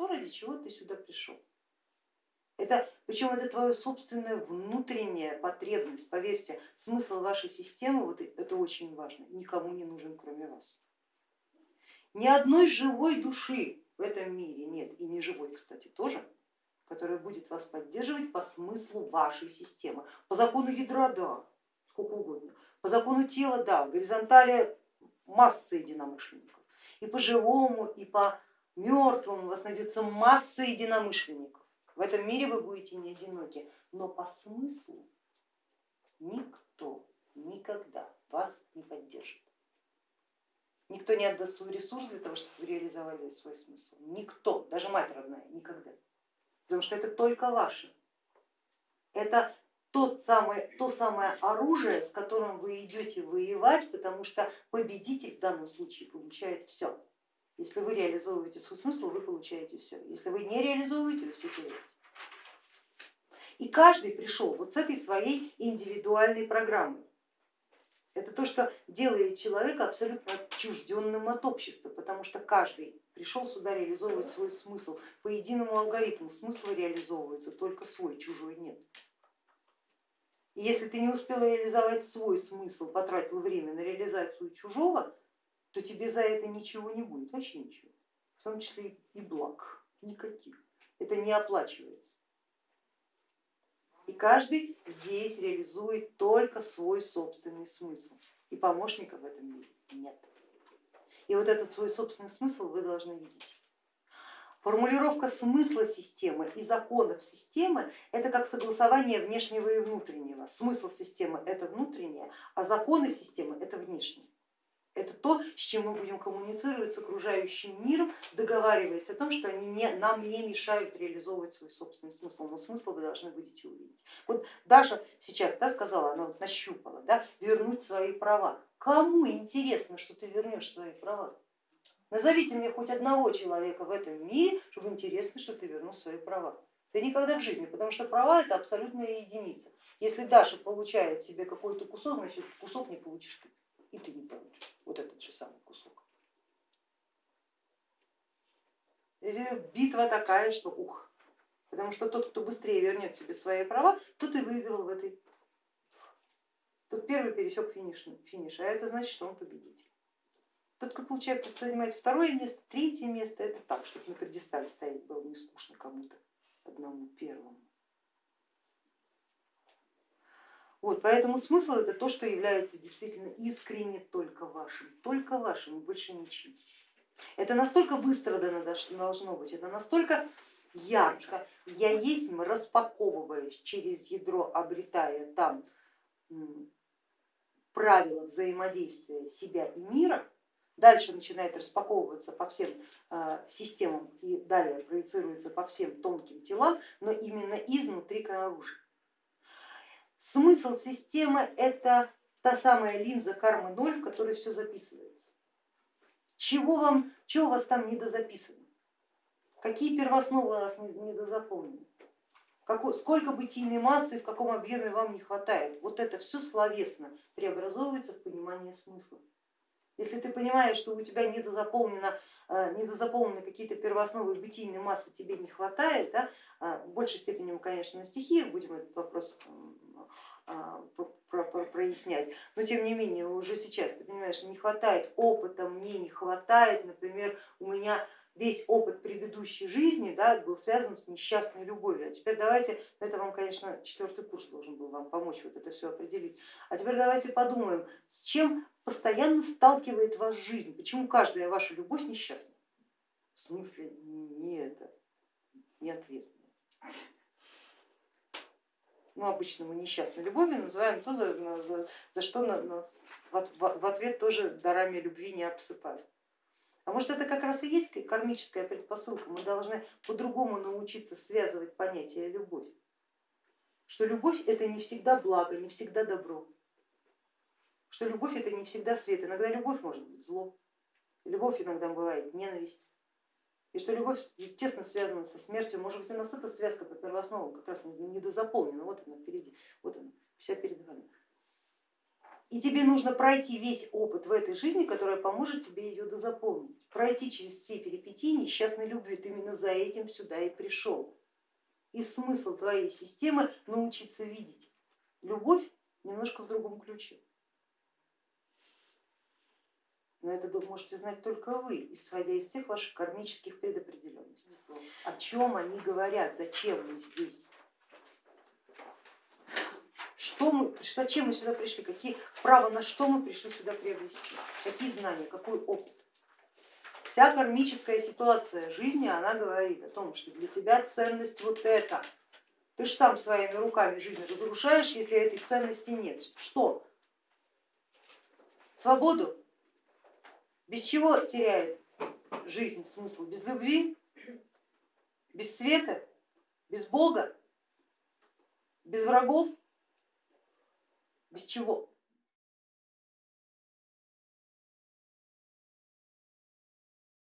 то, ради чего ты сюда пришел. Это, причем это твоя собственная внутренняя потребность. Поверьте, смысл вашей системы, вот это очень важно, никому не нужен, кроме вас. Ни одной живой души в этом мире нет, и не живой, кстати, тоже, которая будет вас поддерживать по смыслу вашей системы. По закону ядра, да, сколько угодно. По закону тела, да, в горизонтали масса единомышленников. И по живому, и по мертвому у вас найдется масса единомышленников. В этом мире вы будете не одиноки, но по смыслу никто никогда вас не поддержит. Никто не отдаст свой ресурс для того, чтобы вы реализовали свой смысл. Никто, даже мать родная, никогда. Потому что это только ваше. Это тот самый, то самое оружие, с которым вы идете воевать, потому что победитель в данном случае получает все. Если вы реализовываете свой смысл, вы получаете все. Если вы не реализовываете, вы все теряете. И каждый пришел вот с этой своей индивидуальной программой. Это то, что делает человека абсолютно отчужденным от общества, потому что каждый пришел сюда реализовывать свой смысл. По единому алгоритму смысл реализовывается только свой, чужой нет. И если ты не успел реализовать свой смысл, потратил время на реализацию чужого, то тебе за это ничего не будет, вообще ничего, в том числе и благ, никаких. Это не оплачивается. И каждый здесь реализует только свой собственный смысл. И помощника в этом мире нет. И вот этот свой собственный смысл вы должны видеть. Формулировка смысла системы и законов системы это как согласование внешнего и внутреннего. Смысл системы это внутреннее, а законы системы это внешнее. Это то, с чем мы будем коммуницировать с окружающим миром, договариваясь о том, что они не, нам не мешают реализовывать свой собственный смысл, но смысл вы должны будете увидеть. Вот Даша сейчас да, сказала, она вот нащупала, да, вернуть свои права. Кому интересно, что ты вернешь свои права? Назовите мне хоть одного человека в этом мире, чтобы интересно, что ты вернул свои права. Да никогда в жизни, потому что права это абсолютная единица. Если Даша получает себе какой-то кусок, значит кусок не получишь ты, и ты не вот этот же самый кусок. Битва такая, что ух, потому что тот, кто быстрее вернет себе свои права, тот и выиграл в этой. Тот первый пересек финиш, финиш, а это значит, что он победитель. Тот, кто получает, занимает второе место, третье место, это так, чтобы на предистале стоять было не скучно кому-то, одному первому. Вот, поэтому смысл это то, что является действительно искренне только вашим, только вашим и больше ничем. Это настолько выстрадано должно быть, это настолько ярко. Я есть, распаковываясь через ядро, обретая там правила взаимодействия себя и мира, дальше начинает распаковываться по всем э, системам и далее проецируется по всем тонким телам, но именно изнутри наружу. Смысл системы это та самая линза кармы ноль, в которой все записывается. Чего, вам, чего у вас там недозаписано? Какие первоосновы у вас недозаполнены? Сколько бытийной массы в каком объеме вам не хватает? Вот это все словесно преобразовывается в понимание смысла. Если ты понимаешь, что у тебя недозаполнено, э, недозаполнены какие-то первоосновы бытийной массы, тебе не хватает, да, э, в большей степени мы, конечно, на стихиях будем этот вопрос прояснять, но тем не менее уже сейчас ты понимаешь, не хватает опыта, мне не хватает, например, у меня весь опыт предыдущей жизни да, был связан с несчастной любовью. А теперь давайте, ну, это вам, конечно, четвертый курс должен был вам помочь вот это все определить. А теперь давайте подумаем, с чем постоянно сталкивает вас жизнь, почему каждая ваша любовь несчастна? В смысле не это, не ответ. Ну, обычно мы несчастной любовью называем то, за, за, за что нас в, ответ тоже дарами любви не обсыпают. А может это как раз и есть кармическая предпосылка, мы должны по-другому научиться связывать понятие любовь, что любовь это не всегда благо, не всегда добро, что любовь это не всегда свет, иногда любовь может быть зло, любовь иногда бывает ненависть, и что любовь тесно связана со смертью, может быть у нас эта связка по первоосновам как раз недозаполнена, вот она впереди, вот она, вся перед вами. И тебе нужно пройти весь опыт в этой жизни, которая поможет тебе ее дозапомнить. Пройти через все перипетии несчастной любви. Ты именно за этим сюда и пришел. И смысл твоей системы научиться видеть любовь немножко в другом ключе. Но это можете знать только вы, исходя из всех ваших кармических предопределенностей. О чем они говорят, зачем мы здесь? Что мы, зачем мы сюда пришли, какие право на что мы пришли сюда приобрести, какие знания, какой опыт. Вся кармическая ситуация жизни, она говорит о том, что для тебя ценность вот это. Ты же сам своими руками жизнь разрушаешь, если этой ценности нет. Что? Свободу? Без чего теряет жизнь смысл? Без любви? Без света? Без Бога? Без врагов? Без чего?